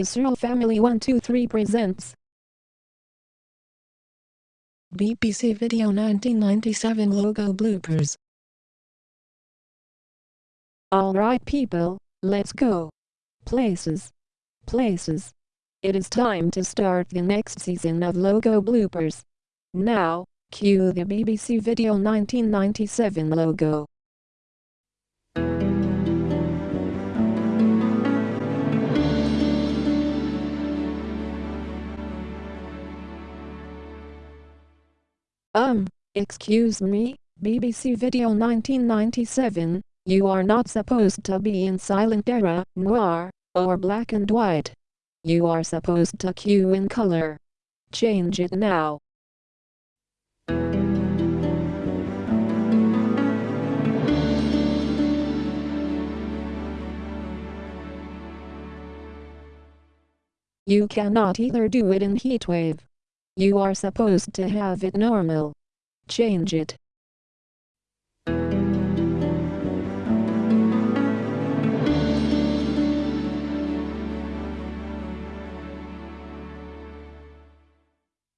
The Searle Family 123 presents BBC Video 1997 logo bloopers. Alright people, let's go. Places. Places. It is time to start the next season of logo bloopers. Now, cue the BBC Video 1997 logo. Um, excuse me, BBC Video 1997, you are not supposed to be in silent era, noir, or black and white. You are supposed to cue in color. Change it now. You cannot either do it in heatwave. You are supposed to have it normal. Change it.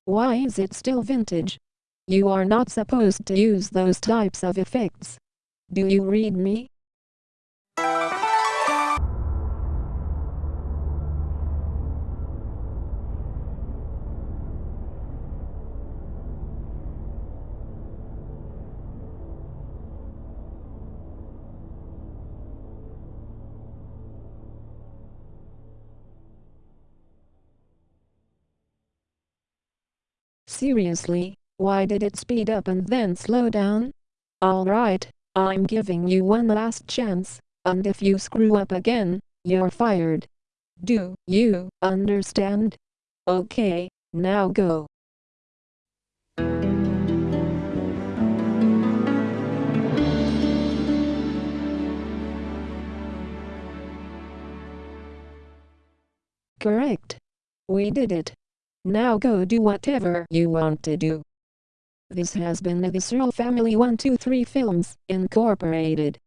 Why is it still vintage? You are not supposed to use those types of effects. Do you read me? Seriously, why did it speed up and then slow down? Alright, I'm giving you one last chance, and if you screw up again, you're fired. Do you understand? Okay, now go. Correct. We did it. Now go do whatever you want to do. This has been the Searle Family 123 Films, Incorporated.